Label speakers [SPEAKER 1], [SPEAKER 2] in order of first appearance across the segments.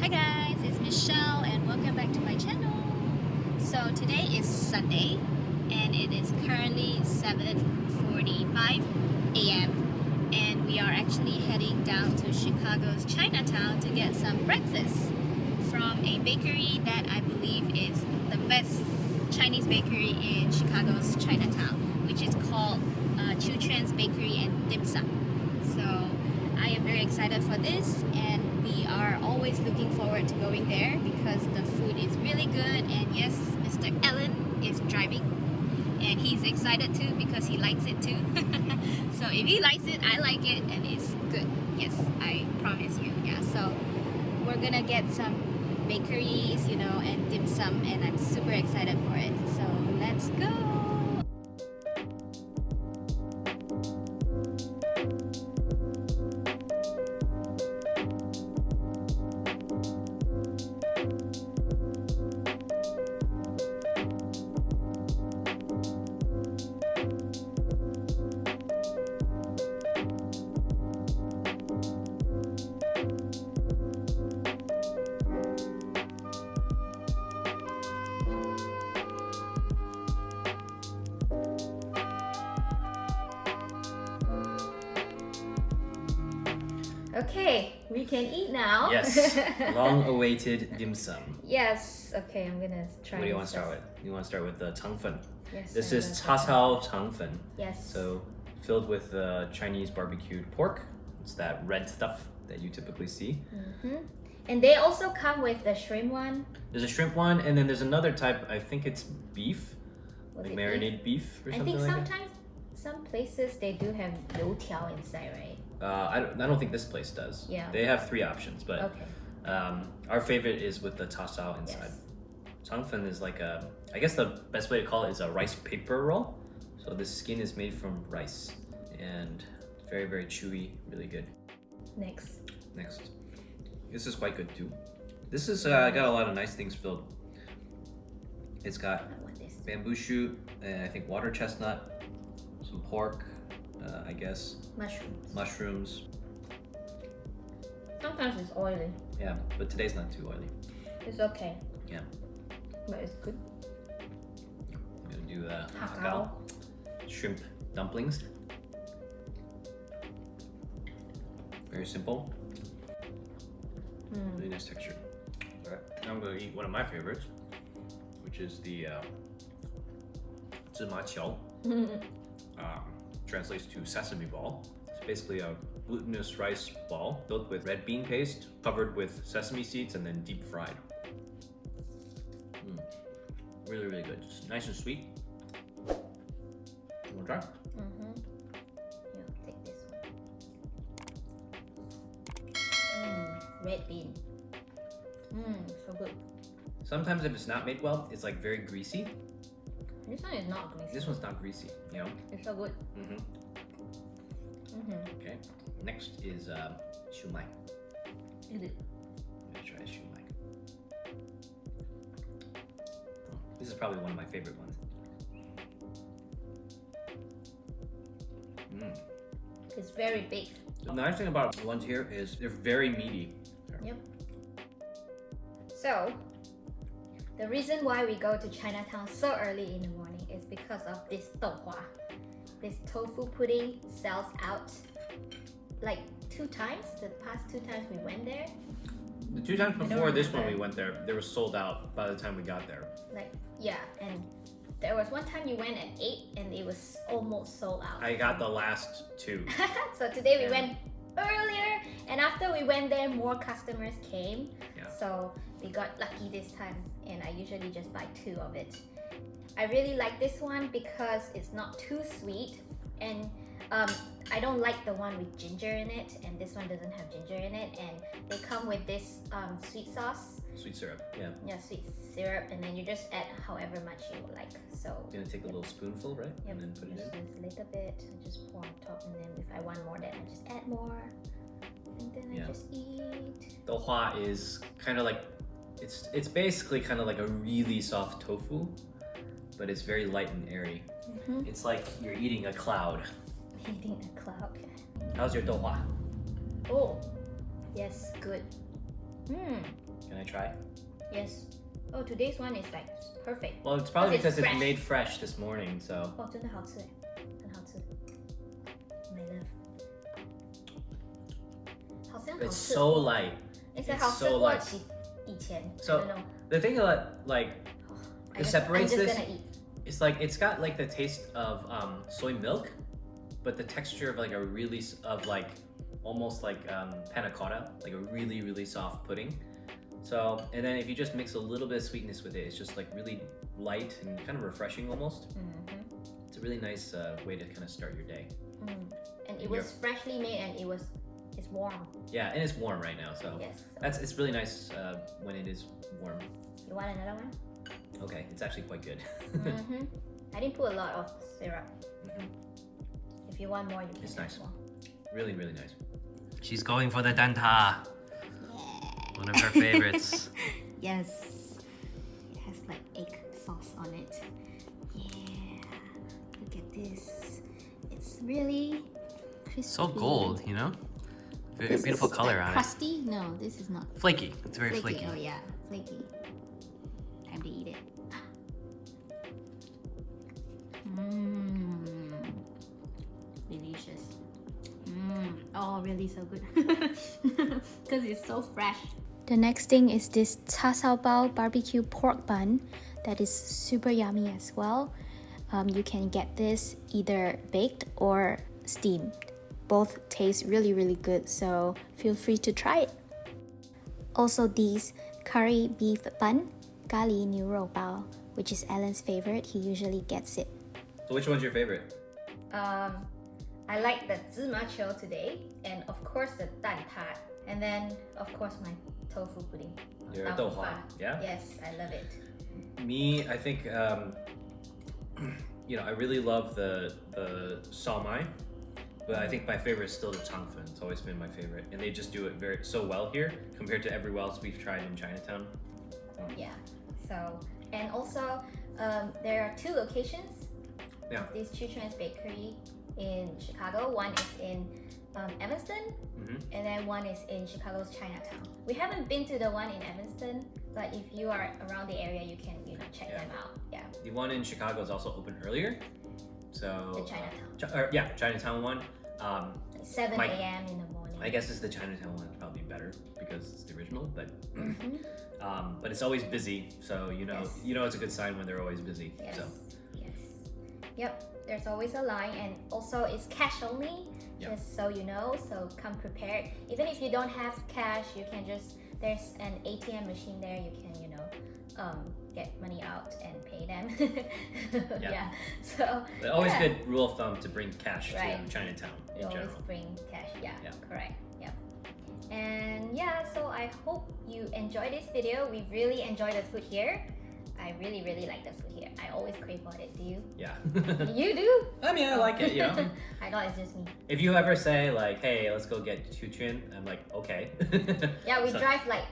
[SPEAKER 1] Hi guys, it's Michelle and welcome back to my channel. So today is Sunday and it is currently 7.45 a.m. and we are actually heading down to Chicago's Chinatown to get some breakfast from a bakery that I believe is the best Chinese bakery in Chicago's Chinatown which is called uh, Chu Bakery and Dim Sum. So I am very excited for this and we are always looking forward to going there because the food is really good and yes, Mr. Allen is driving and he's excited too because he likes it too. so if he likes it, I like it and it's good. Yes, I promise you. Yeah, so we're gonna get some bakeries, you know, and dim sum and I'm super excited for it. So let's go! Okay, we can eat now.
[SPEAKER 2] Yes, long-awaited dim sum.
[SPEAKER 1] yes. Okay, I'm gonna try.
[SPEAKER 2] What do you want to start with? You want to start with the changfen.
[SPEAKER 1] Yes.
[SPEAKER 2] This
[SPEAKER 1] I'm
[SPEAKER 2] is
[SPEAKER 1] gonna start
[SPEAKER 2] cha cao changfen.
[SPEAKER 1] with- Yes.
[SPEAKER 2] So filled with uh, Chinese barbecued pork. It's that red stuff that you typically see.
[SPEAKER 1] hmm And they also come with the shrimp one.
[SPEAKER 2] There's a shrimp one, and then there's another type. I think it's beef,
[SPEAKER 1] Was
[SPEAKER 2] like
[SPEAKER 1] it
[SPEAKER 2] marinated beef, or
[SPEAKER 1] I
[SPEAKER 2] something
[SPEAKER 1] think
[SPEAKER 2] like that.
[SPEAKER 1] sometimes some places they do have youtiao inside, right?
[SPEAKER 2] Uh, I, don't, I don't think this place does.
[SPEAKER 1] Yeah.
[SPEAKER 2] They have three options, but
[SPEAKER 1] Okay.
[SPEAKER 2] um, our favorite is with the cha cao inside. Changfen is like a, I guess the best way to call it is a rice paper roll. So the skin is made from rice and very, very chewy, really good.
[SPEAKER 1] Next.
[SPEAKER 2] Next. This is quite good too. This is uh, got a lot of nice things filled. It's got
[SPEAKER 1] I want this.
[SPEAKER 2] bamboo shoot, and I think water chestnut, some pork, uh, I guess.
[SPEAKER 1] Mushrooms.
[SPEAKER 2] Mushrooms.
[SPEAKER 1] Sometimes it's oily.
[SPEAKER 2] Yeah, but today's not too oily.
[SPEAKER 1] It's okay.
[SPEAKER 2] Yeah.
[SPEAKER 1] But it's good.
[SPEAKER 2] I'm gonna do uh,
[SPEAKER 1] hakao.
[SPEAKER 2] Shrimp dumplings. Very simple.
[SPEAKER 1] Mm.
[SPEAKER 2] Really nice texture. Alright, now I'm gonna eat one of my favorites, which is the uh, zima qiao. um, translates to sesame ball. It's basically a glutinous rice ball filled with red bean paste, covered with sesame seeds, and then deep fried. Mm. Really, really good. Just nice and sweet. You wanna try?
[SPEAKER 1] Mm-hmm. Yeah, take this one. Mm, red bean. Mmm, so good.
[SPEAKER 2] Sometimes if it's not made well, it's like very greasy.
[SPEAKER 1] This one is not greasy.
[SPEAKER 2] This one's not greasy, you know?
[SPEAKER 1] It's so good.
[SPEAKER 2] Mm-hmm.
[SPEAKER 1] Mm-hmm.
[SPEAKER 2] Okay. Next is uh, shumai.
[SPEAKER 1] Is it?
[SPEAKER 2] I'm try shumai. Oh, this is probably one of my favorite ones. Mm.
[SPEAKER 1] It's very big.
[SPEAKER 2] The nice thing about the ones here is they're very meaty.
[SPEAKER 1] Yep. So, the reason why we go to Chinatown so early in the morning is because of this douhua. This tofu pudding sells out like two times. The past two times we went there,
[SPEAKER 2] The two times before this one we went there, they were sold out by the time we got there.
[SPEAKER 1] like yeah, and there was one time you went at eight and it was almost sold out.
[SPEAKER 2] I got the last two.
[SPEAKER 1] so today we
[SPEAKER 2] Yeah.
[SPEAKER 1] went earlier, and after we went there, more customers came.
[SPEAKER 2] Yeah.
[SPEAKER 1] So we got lucky this time, and I usually just buy two of it. I really like this one because it's not too sweet, and um, I don't like the one with ginger in it, and this one doesn't have ginger in it. And they come with this um, sweet sauce,
[SPEAKER 2] Sweet syrup. Yeah.
[SPEAKER 1] yeah, sweet syrup, and then you just add however much you like. So you're
[SPEAKER 2] Gonna take a little spoonful, right?
[SPEAKER 1] Yep,
[SPEAKER 2] And then put it in just
[SPEAKER 1] a little bit, and just pour on top, and then if I want more, then I just add more, and then
[SPEAKER 2] Yeah.
[SPEAKER 1] I just eat.
[SPEAKER 2] The hua is kind of like it's it's basically kind of like a really soft tofu, but it's very light and airy.
[SPEAKER 1] Mm-hmm.
[SPEAKER 2] It's like you're eating a cloud.
[SPEAKER 1] Eating a cloud.
[SPEAKER 2] How's your douhua?
[SPEAKER 1] Oh, yes, good. Mmm,
[SPEAKER 2] Can I try?
[SPEAKER 1] Yes. Oh, today's one is like perfect.
[SPEAKER 2] Well, it's probably
[SPEAKER 1] Because
[SPEAKER 2] because
[SPEAKER 1] it's
[SPEAKER 2] it's
[SPEAKER 1] fresh.
[SPEAKER 2] made fresh this morning, so.
[SPEAKER 1] 哦，真的好吃哎，很好吃。My love，好像好
[SPEAKER 2] It's
[SPEAKER 1] 吃。
[SPEAKER 2] so light.
[SPEAKER 1] It's like
[SPEAKER 2] it's
[SPEAKER 1] 好吃
[SPEAKER 2] so
[SPEAKER 1] 过
[SPEAKER 2] light. So the thing that like
[SPEAKER 1] oh,
[SPEAKER 2] it
[SPEAKER 1] just,
[SPEAKER 2] separates this.
[SPEAKER 1] Eat.
[SPEAKER 2] It's like it's got like the taste of um, soy milk, but the texture of like a really of like almost like um, panna cotta, like a really really soft pudding. So and then if you just mix a little bit of sweetness with it, it's just like really light and kind of refreshing almost.
[SPEAKER 1] Mm -hmm.
[SPEAKER 2] It's a really nice uh, way to kind of start your day.
[SPEAKER 1] Mm. And it was freshly made and it was it's warm.
[SPEAKER 2] Yeah, and it's warm right now, so
[SPEAKER 1] Yes.
[SPEAKER 2] That's it's really nice uh, when it is warm.
[SPEAKER 1] you want another one?
[SPEAKER 2] Okay, it's actually quite good.
[SPEAKER 1] mm-hmm. I didn't put a lot of syrup.
[SPEAKER 2] Mhm.
[SPEAKER 1] If you want more, you can
[SPEAKER 2] It's nice.
[SPEAKER 1] more.
[SPEAKER 2] Really, really nice. She's going for the danta. Yeah. One of her favorites.
[SPEAKER 1] Yes. It has like egg sauce on it. Yeah. Look at this. It's really crispy.
[SPEAKER 2] so gold, you know? Very
[SPEAKER 1] This
[SPEAKER 2] beautiful color
[SPEAKER 1] like,
[SPEAKER 2] on it.
[SPEAKER 1] crusty? No, this is not
[SPEAKER 2] Flaky. It's very
[SPEAKER 1] flaky.
[SPEAKER 2] flaky.
[SPEAKER 1] Oh yeah, flaky. Time to eat it. Mmm. Delicious. Mmm. Oh, really so good. Because it's so fresh. The next thing is this cha sao bao barbecue pork bun that is super yummy as well. Um, you can get this either baked or steamed. Both taste really, really good, so feel free to try it. Also, these curry beef bun, gali niu rou bao, which is Alan's favorite. He usually gets it.
[SPEAKER 2] So which one's your favorite?
[SPEAKER 1] Um, I like the zima qiu today, and of course the dan tat, and then of course my tofu pudding.
[SPEAKER 2] Your
[SPEAKER 1] Tau
[SPEAKER 2] dou
[SPEAKER 1] fu
[SPEAKER 2] hua, yeah?
[SPEAKER 1] Yes, I love it.
[SPEAKER 2] Me, I think, um, you know, I really love the the shumai, but I think my favorite is still the changfen. It's always been my favorite, and they just do it very so well here compared to everywhere else we've tried in Chinatown.
[SPEAKER 1] Yeah. So, and also, um, there are two locations.
[SPEAKER 2] Yeah.
[SPEAKER 1] of This Chiu Quon's Bakery in Chicago. One is in um, Evanston,
[SPEAKER 2] hmm
[SPEAKER 1] and then one is in Chicago's Chinatown. We haven't been to the one in Evanston, but if you are around the area, you can you know check
[SPEAKER 2] Yeah.
[SPEAKER 1] them out. Yeah,
[SPEAKER 2] The one in Chicago is also open earlier, so
[SPEAKER 1] the
[SPEAKER 2] uh,
[SPEAKER 1] Chinatown,
[SPEAKER 2] Chi- or, yeah, Chinatown one. Um,
[SPEAKER 1] like 7
[SPEAKER 2] my-
[SPEAKER 1] a.m. in the morning.
[SPEAKER 2] I guess it's the Chinatown one probably better because it's the original, but
[SPEAKER 1] Mhm.
[SPEAKER 2] um, but it's always busy, so you know
[SPEAKER 1] Yes.
[SPEAKER 2] you know it's a good sign when they're always busy.
[SPEAKER 1] Yes.
[SPEAKER 2] So
[SPEAKER 1] Yes. Yep. There's always a line, and also it's cash only.
[SPEAKER 2] Yeah.
[SPEAKER 1] Just so you know, so come prepared. Even if you don't have cash, you can just there's an ATM machine there. You can you know um, get money out and pay them. yeah.
[SPEAKER 2] Yeah.
[SPEAKER 1] So
[SPEAKER 2] but always
[SPEAKER 1] yeah.
[SPEAKER 2] good rule of thumb to bring cash
[SPEAKER 1] Right.
[SPEAKER 2] to Chinatown
[SPEAKER 1] You
[SPEAKER 2] in
[SPEAKER 1] always
[SPEAKER 2] general.
[SPEAKER 1] bring cash. Yeah,
[SPEAKER 2] Yeah.
[SPEAKER 1] correct. Yep. And yeah, so I hope you enjoy this video. We really enjoy the food here. I really, really like the food here. I always crave for it. Do you?
[SPEAKER 2] Yeah.
[SPEAKER 1] You do?
[SPEAKER 2] I mean, I like it. You know,
[SPEAKER 1] I thought it's just me.
[SPEAKER 2] if you ever say like, "Hey, let's go get Chiu Quon," I'm like, "Okay."
[SPEAKER 1] Yeah, we
[SPEAKER 2] So,
[SPEAKER 1] drive like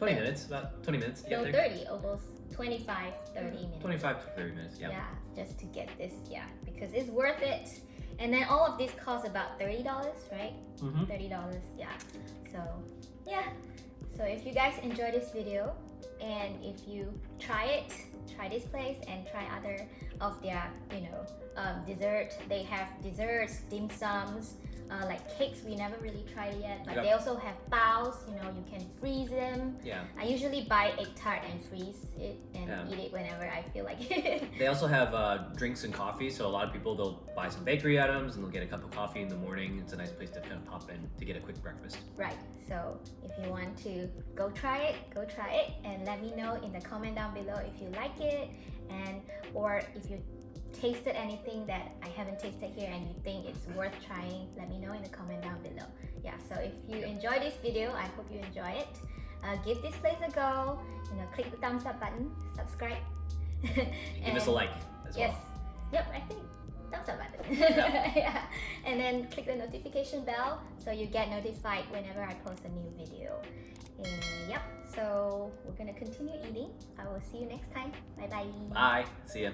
[SPEAKER 2] 20 minutes, about 20 minutes. get
[SPEAKER 1] no
[SPEAKER 2] there.
[SPEAKER 1] 30, almost 25, 30 minutes.
[SPEAKER 2] 25 to 30 minutes. Yeah.
[SPEAKER 1] Yeah, just to get this. Yeah, because it's worth it. And then all of this costs about $30, right?
[SPEAKER 2] hmm
[SPEAKER 1] $30, yeah. So, yeah. So if you guys enjoy this video and if you try it, try this place and try other of their, you know, um, dessert. They have desserts, dim sums, uh, like cakes we never really tried yet. But
[SPEAKER 2] Yep.
[SPEAKER 1] they also have baos, you know, you can freeze them.
[SPEAKER 2] Yeah.
[SPEAKER 1] I usually buy egg tart and freeze it and
[SPEAKER 2] Yeah.
[SPEAKER 1] eat it whenever I feel like it.
[SPEAKER 2] They also have uh, drinks and coffee, so a lot of people they'll buy some bakery items and they'll get a cup of coffee in the morning. It's a nice place to kind of pop in to get a quick breakfast.
[SPEAKER 1] right. So if you want to go try it, go try it and let me know in the comment down below if you like it and or if you tasted anything that I haven't tasted here and you think it's worth trying, let me know in the comment down below. Yeah, so if you enjoy this video, I hope you enjoy it. Uh, give this place a go, you know, click the thumbs up button, subscribe.
[SPEAKER 2] Give us a like as
[SPEAKER 1] Yes.
[SPEAKER 2] well.
[SPEAKER 1] Yep, I think thumbs up button.
[SPEAKER 2] Yeah.
[SPEAKER 1] yeah. And then click the notification bell so you get notified whenever I post a new video. And yep, so we're gonna continue eating. I will see you next time. Bye bye.
[SPEAKER 2] Bye. See ya.